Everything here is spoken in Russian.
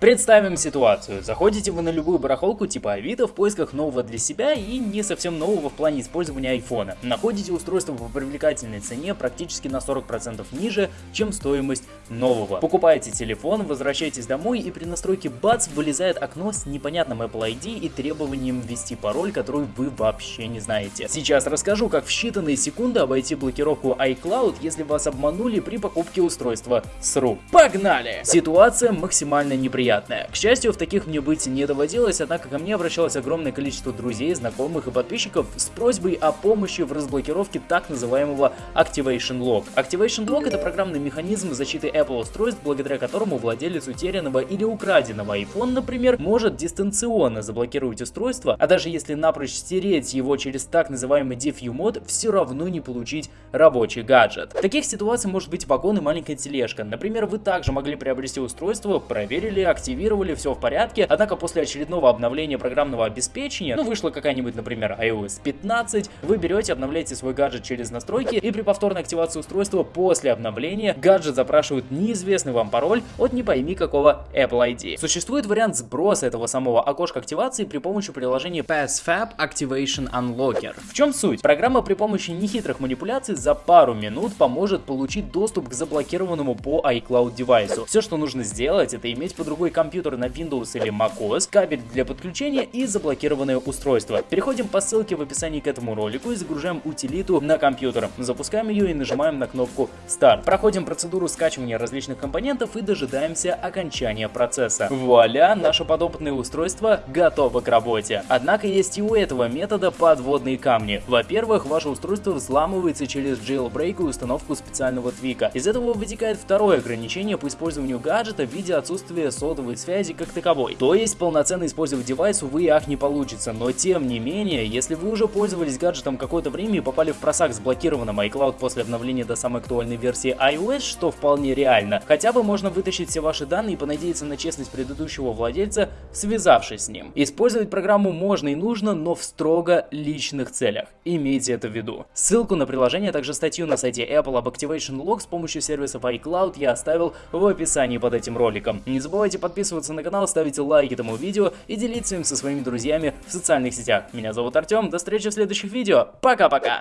Представим ситуацию. Заходите вы на любую барахолку типа Авито в поисках нового для себя и не совсем нового в плане использования айфона. Находите устройство по привлекательной цене практически на 40% ниже, чем стоимость нового. Покупаете телефон, возвращаетесь домой и при настройке бац вылезает окно с непонятным Apple ID и требованием ввести пароль, который вы вообще не знаете. Сейчас расскажу, как в считанные секунды обойти блокировку iCloud, если вас обманули при покупке устройства с рук. Погнали! Ситуация максимально неприятная приятное. К счастью, в таких мне быть не доводилось, однако ко мне обращалось огромное количество друзей, знакомых и подписчиков с просьбой о помощи в разблокировке так называемого Activation Lock. Activation Lock это программный механизм защиты Apple устройств, благодаря которому владелец утерянного или украденного iPhone, например, может дистанционно заблокировать устройство, а даже если напрочь стереть его через так называемый Diffuse мод, все равно не получить рабочий гаджет. Таких ситуациях может быть вагон и маленькая тележка. Например, вы также могли приобрести устройство, проверили, активировали, все в порядке. Однако после очередного обновления программного обеспечения, ну вышла какая-нибудь, например, iOS 15, вы берете, обновляете свой гаджет через настройки и при повторной активации устройства после обновления гаджет запрашивает неизвестный вам пароль от не пойми какого Apple ID. Существует вариант сброса этого самого окошка активации при помощи приложения PassFab Activation Unlocker. В чем суть? Программа при помощи нехитрых манипуляций за пару минут поможет получить доступ к заблокированному по iCloud девайсу. Все, что нужно сделать, это иметь под рукой компьютер на Windows или macOS, кабель для подключения и заблокированное устройство. Переходим по ссылке в описании к этому ролику и загружаем утилиту на компьютер. Запускаем ее и нажимаем на кнопку Start. Проходим процедуру скачивания различных компонентов и дожидаемся окончания процесса. Вуаля, наше подопытное устройство готово к работе. Однако есть и у этого метода подводные камни. Во-первых, ваше устройство взламывается через jailbreak и установку специального твика. Из этого вытекает второе ограничение по использованию гаджета в виде отсутствия сотового сотовой связи как таковой. То есть полноценно использовать девайс, увы и ах, не получится. Но тем не менее, если вы уже пользовались гаджетом какое-то время и попали в просак с блокированным iCloud после обновления до самой актуальной версии iOS, что вполне реально, хотя бы можно вытащить все ваши данные и понадеяться на честность предыдущего владельца, связавшись с ним. Использовать программу можно и нужно, но в строго личных целях. Имейте это в виду. Ссылку на приложение, а также статью на сайте Apple об Activation Log с помощью сервисов iCloud я оставил в описании под этим роликом. Не забывайте подписываться подписываться на канал, ставить лайки этому видео и делиться им со своими друзьями в социальных сетях. Меня зовут Артем, до встречи в следующих видео, пока-пока!